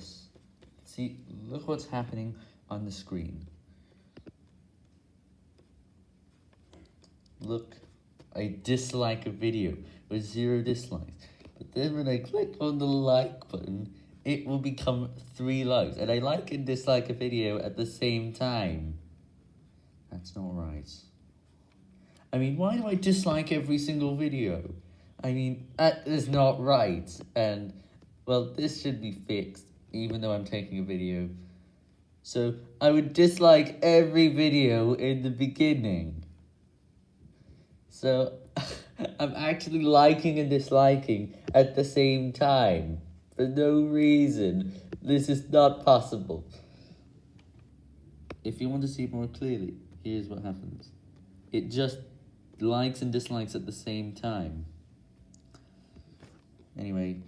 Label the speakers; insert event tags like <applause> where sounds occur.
Speaker 1: this. See, look what's happening on the screen. Look, I dislike a video with zero dislikes. But then when I click on the like button, it will become three likes. And I like and dislike a video at the same time. That's not right. I mean, why do I dislike every single video? I mean, that is not right. And, well, this should be fixed, even though I'm taking a video. So, I would dislike every video in the beginning. So, <laughs> I'm actually liking and disliking at the same time. For no reason. This is not possible. If you want to see more clearly, here's what happens. It just likes and dislikes at the same time. Anyway,